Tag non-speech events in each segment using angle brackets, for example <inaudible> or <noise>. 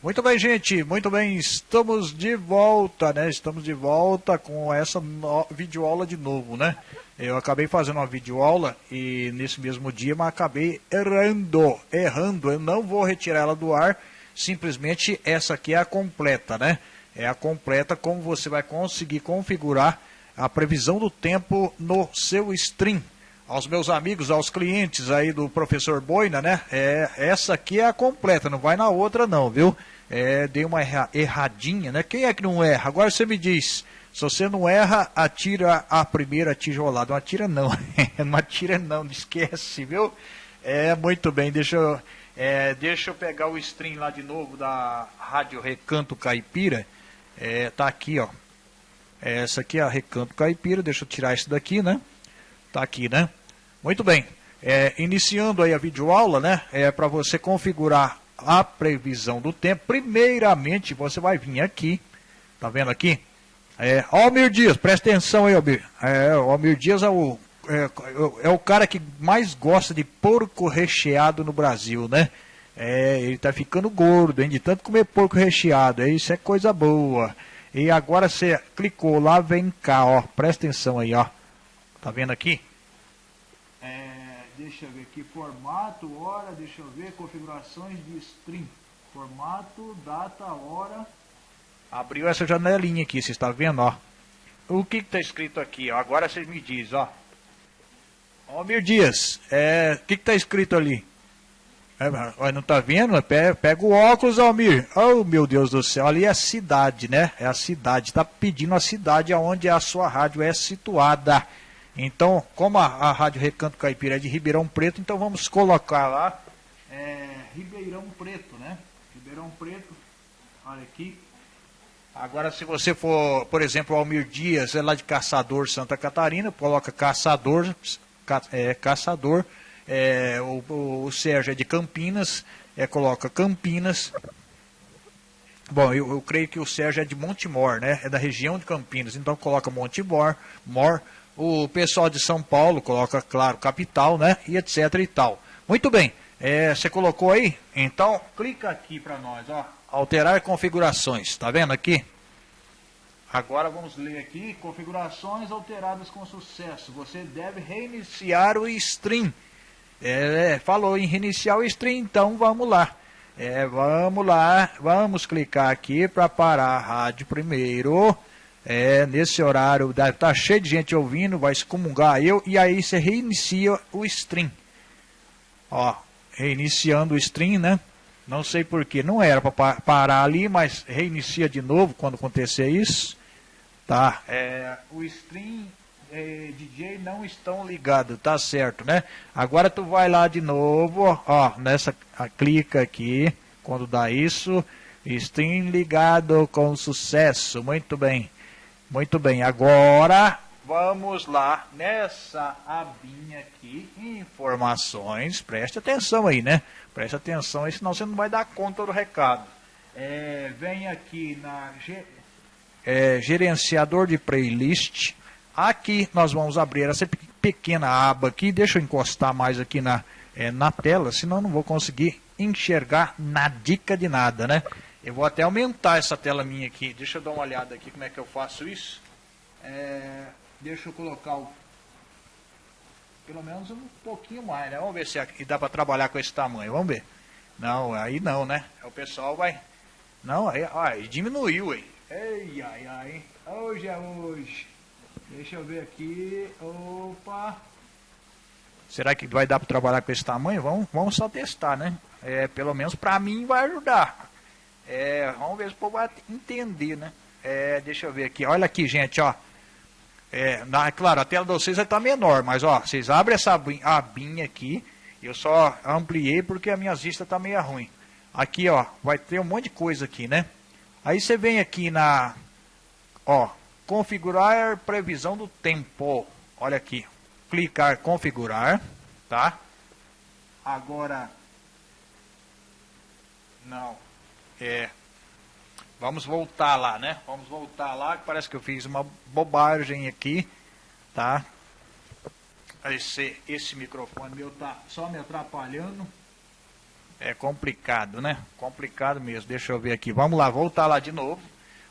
Muito bem, gente, muito bem, estamos de volta, né? Estamos de volta com essa no... videoaula de novo, né? Eu acabei fazendo uma videoaula e nesse mesmo dia, mas acabei errando, errando. Eu não vou retirar ela do ar, simplesmente essa aqui é a completa, né? É a completa como você vai conseguir configurar a previsão do tempo no seu stream. Aos meus amigos, aos clientes aí do professor Boina, né? É, essa aqui é a completa, não vai na outra não, viu? É, dei uma erra, erradinha, né? Quem é que não erra? Agora você me diz, se você não erra, atira a primeira tijolada. Não atira não, <laughs> não atira não, não esquece, viu? É, muito bem, deixa eu, é, deixa eu pegar o stream lá de novo da Rádio Recanto Caipira. É, tá aqui, ó. Essa aqui é a Recanto Caipira, deixa eu tirar isso daqui, né? Tá aqui, né? Muito bem. É, iniciando aí a videoaula, né? É para você configurar a previsão do tempo. Primeiramente, você vai vir aqui, tá vendo aqui? É, Almir Dias, presta atenção aí, Almir. É, Almir Dias é o, é, é, o cara que mais gosta de porco recheado no Brasil, né? É, ele tá ficando gordo, hein? De tanto comer porco recheado. Isso é coisa boa. E agora você clicou lá, vem cá, ó. Presta atenção aí, ó. Tá vendo aqui? É, deixa eu ver aqui, formato, hora, deixa eu ver, configurações de stream. Formato, data, hora. Abriu essa janelinha aqui, você está vendo, ó. O que está escrito aqui, ó? Agora vocês me dizem, ó. Ó, Dias, é, o que está escrito ali? É, não está vendo? Pega, pega, o óculos, Almir. Oh, meu Deus do céu. Ali é a cidade, né? É a cidade. Está pedindo a cidade onde a sua rádio é situada. Então, como a, a Rádio Recanto Caipira é de Ribeirão Preto, então vamos colocar lá é, Ribeirão Preto, né? Ribeirão Preto, olha aqui. Agora, se você for, por exemplo, Almir Dias, é lá de Caçador, Santa Catarina, coloca Caçador, ca, é, Caçador, é, o, o, Sérgio é de Campinas, é, coloca Campinas. Bom, eu, eu, creio que o Sérgio é de Montemor, né? É da região de Campinas, então coloca Montemor, Mor, o pessoal de São Paulo coloca, claro, capital, né? E etc e tal. Muito bem. É, você colocou aí? Então, clica aqui para nós, ó. Alterar configurações. Tá vendo aqui? Agora vamos ler aqui. Configurações alteradas com sucesso. Você deve reiniciar o stream. É, falou em reiniciar o stream, então vamos lá. É, vamos lá, vamos clicar aqui para parar a rádio primeiro. É, nesse horário tá cheio de gente ouvindo, vai excomungar eu, e aí você reinicia o stream. Ó, reiniciando o stream, né? Não sei porquê, não era para parar ali, mas reinicia de novo quando acontecer isso. Tá, é, o stream é, DJ não estão ligados, tá certo, né? Agora tu vai lá de novo, ó, nessa, a, clica aqui, quando dá isso, stream ligado com sucesso, muito bem. Muito bem, agora vamos lá nessa abinha aqui, informações, preste atenção aí, né? Preste atenção aí, senão você não vai dar conta do recado. É, vem aqui na é, gerenciador de playlist, aqui nós vamos abrir essa pequena aba aqui, deixa eu encostar mais aqui na, é, na tela, senão não vou conseguir enxergar na dica de nada, né? Eu vou até aumentar essa tela minha aqui. Deixa eu dar uma olhada aqui como é que eu faço isso. É, deixa eu colocar o, pelo menos um pouquinho mais, né? Vamos ver se aqui dá para trabalhar com esse tamanho. Vamos ver. Não, aí não, né? O pessoal vai... Não, aí, aí diminuiu aí. Ei, ai, ai. Hoje é hoje. Deixa eu ver aqui. Opa. Será que vai dar para trabalhar com esse tamanho? Vamos, vamos só testar, né? É, pelo menos para mim vai ajudar. É, vamos ver se o povo vai entender, né? É, deixa eu ver aqui. Olha aqui, gente, ó. É, na, claro, a tela de vocês vai estar tá menor, mas ó, vocês abrem essa abinha aqui. Eu só ampliei porque a minha vista está meio ruim. Aqui, ó, vai ter um monte de coisa aqui, né? Aí você vem aqui na, ó, configurar previsão do tempo. Olha aqui, clicar configurar, tá? Agora, não, é, vamos voltar lá, né? Vamos voltar lá, que parece que eu fiz uma bobagem aqui, tá? Esse, esse microfone meu tá só me atrapalhando. É complicado, né? Complicado mesmo. Deixa eu ver aqui. Vamos lá, voltar lá de novo.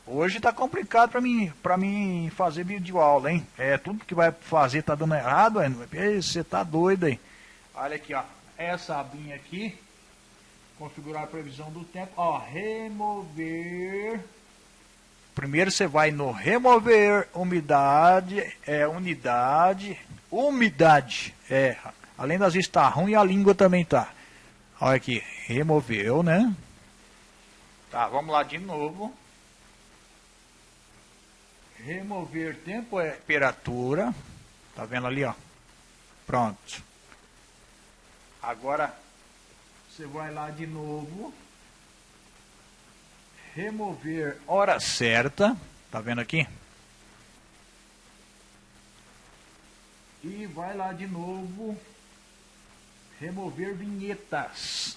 Hoje tá complicado para mim, para mim fazer vídeo aula, hein? É, tudo que vai fazer tá dando errado, você tá doido aí. Olha aqui, ó. Essa abinha aqui. Configurar a previsão do tempo. Ó, remover. Primeiro você vai no remover umidade, é unidade, umidade. É, além das vezes tá ruim, a língua também tá. Olha aqui, removeu, né? Tá, vamos lá de novo. Remover tempo é temperatura. Tá vendo ali, ó? Pronto. Agora você vai lá de novo. Remover hora certa. Tá vendo aqui? E vai lá de novo remover vinhetas.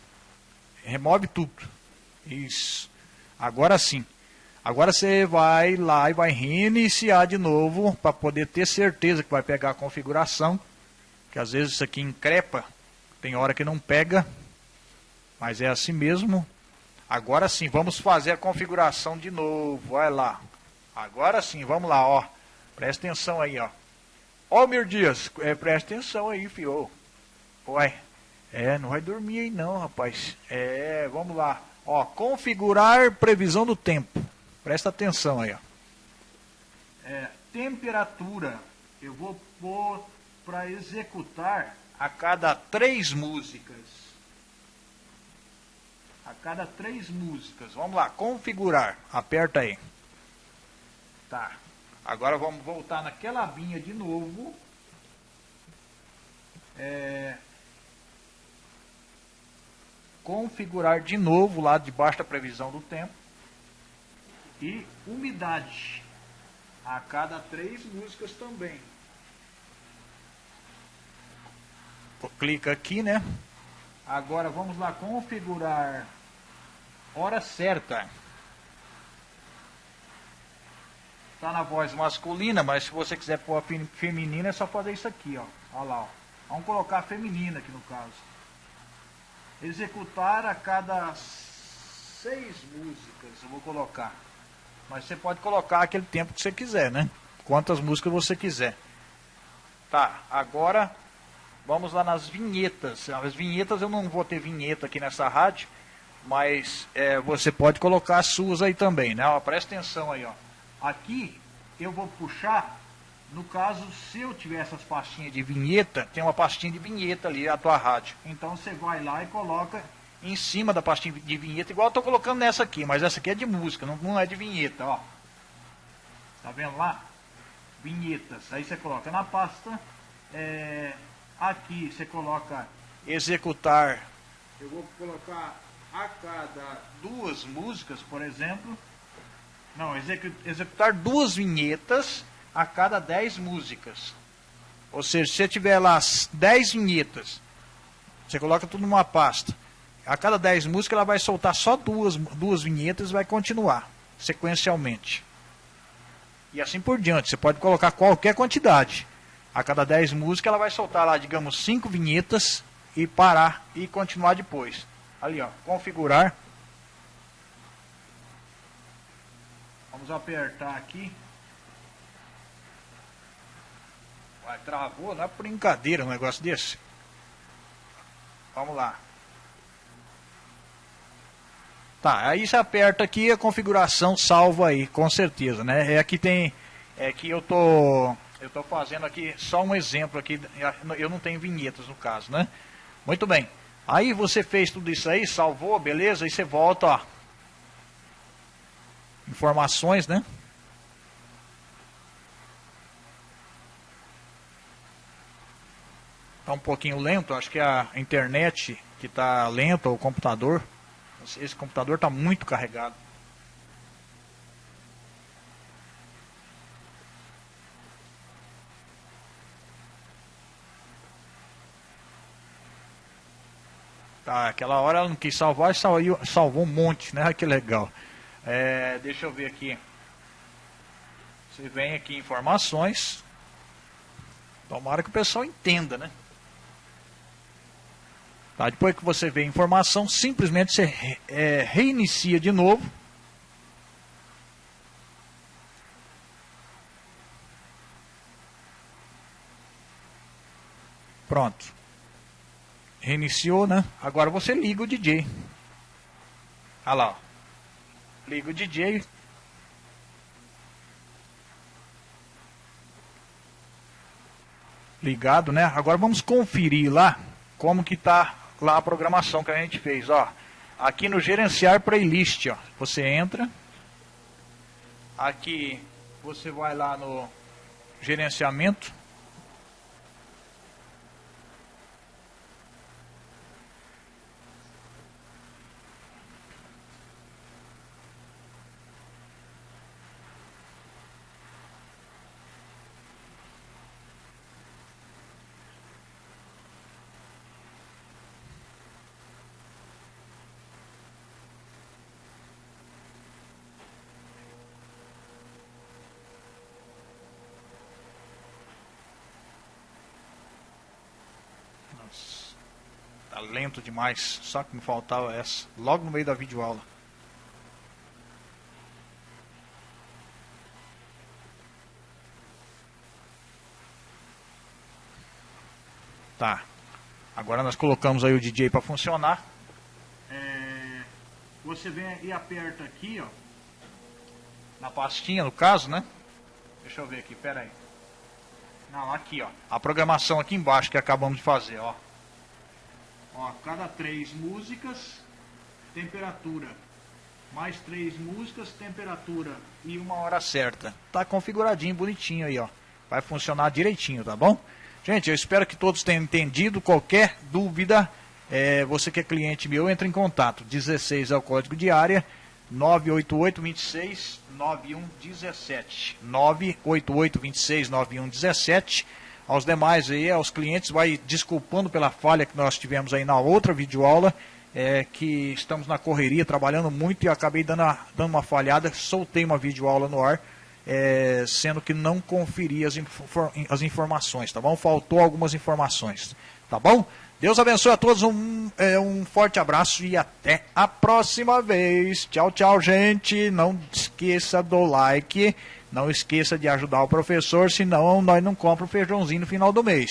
Remove tudo. Isso. Agora sim. Agora você vai lá e vai reiniciar de novo para poder ter certeza que vai pegar a configuração. Que às vezes isso aqui encrepa, tem hora que não pega, mas é assim mesmo. Agora sim, vamos fazer a configuração de novo. Vai lá. Agora sim, vamos lá, ó. Presta atenção aí, ó. Ó, Mir Dias, é, presta atenção aí, fio. Uai. É, não vai dormir aí não, rapaz. É, vamos lá. Ó, configurar previsão do tempo. Presta atenção aí, ó. É, temperatura. Eu vou pôr para executar a cada três músicas. A cada três músicas. Vamos lá, configurar. Aperta aí. Tá. Agora vamos voltar naquela abinha de novo. É, configurar de novo lá debaixo da previsão do tempo. E umidade a cada três músicas também. Clica aqui, né? Agora vamos lá configurar hora certa. Tá na voz masculina, mas se você quiser pôr a feminina é só fazer isso aqui, ó. Olha lá, ó. Vamos colocar a feminina aqui no caso executar a cada seis músicas, eu vou colocar. Mas você pode colocar aquele tempo que você quiser, né? Quantas músicas você quiser. Tá, agora vamos lá nas vinhetas. As vinhetas eu não vou ter vinheta aqui nessa rádio, mas é, você pode colocar as suas aí também, né? Ó, presta atenção aí, ó. Aqui eu vou puxar no caso, se eu tiver essas pastinhas de vinheta, tem uma pastinha de vinheta ali, a tua rádio. Então você vai lá e coloca em cima da pastinha de vinheta, igual eu estou colocando nessa aqui, mas essa aqui é de música, não, não é de vinheta, ó. Tá vendo lá? Vinhetas. Aí você coloca na pasta. É, aqui você coloca executar. Eu vou colocar a cada duas músicas, por exemplo. Não, executar duas vinhetas a cada 10 músicas. Ou seja, se você tiver lá 10 vinhetas, você coloca tudo numa pasta. A cada 10 músicas ela vai soltar só duas, duas vinhetas e vai continuar sequencialmente. E assim por diante. Você pode colocar qualquer quantidade. A cada 10 músicas ela vai soltar lá, digamos, 5 vinhetas e parar e continuar depois. Ali, ó, configurar. Vamos apertar aqui. Vai, travou, não é brincadeira um negócio desse. Vamos lá. Tá, aí você aperta aqui a configuração salva aí, com certeza, né? É aqui tem, é que eu tô, eu tô fazendo aqui só um exemplo aqui, eu não tenho vinhetas no caso, né? Muito bem. Aí você fez tudo isso aí, salvou, beleza? Aí você volta, ó. Informações, né? Está um pouquinho lento, acho que é a internet que está lenta, o computador. Esse computador está muito carregado. Aquela hora ela não quis salvar e salvou, salvou um monte, né? <laughs> Que legal. É, deixa eu ver aqui. Você vem aqui informações. Tomara que o pessoal entenda, né? Tá? Depois que você vê a informação, simplesmente você é, reinicia de novo. Pronto. Reiniciou, né? Agora você liga o DJ. Olha lá. Ó. Liga o DJ. Ligado, né? Agora vamos conferir lá como que tá lá a programação que a gente fez, ó. Aqui no gerenciar playlist, ó. Você entra. Aqui você vai lá no gerenciamento. Tá lento demais. Só que me faltava essa. Logo no meio da videoaula. Tá. Agora nós colocamos aí o DJ para funcionar. É, você vem e aperta aqui, ó. Na pastinha, no caso, né? Deixa eu ver aqui, pera aí. Não, aqui, ó. A programação aqui embaixo que acabamos de fazer, ó. Ó, cada três músicas, temperatura. Mais três músicas, temperatura e uma hora certa. Tá configuradinho, bonitinho aí, ó. Vai funcionar direitinho, tá bom? Gente, eu espero que todos tenham entendido. Qualquer dúvida, é, você que é cliente meu, entre em contato. 16 é o código de área. 988 26 9117 988 26 9117 aos demais aí, aos clientes, vai desculpando pela falha que nós tivemos aí na outra videoaula, é, que estamos na correria, trabalhando muito e acabei dando, a, dando uma falhada, soltei uma videoaula no ar, é, sendo que não conferi as, infor, as informações, tá bom? Faltou algumas informações, tá bom? Deus abençoe a todos, um, é, um forte abraço e até a próxima vez. Tchau, tchau, gente. Não esqueça do like. Não esqueça de ajudar o professor, senão nós não compramos feijãozinho no final do mês.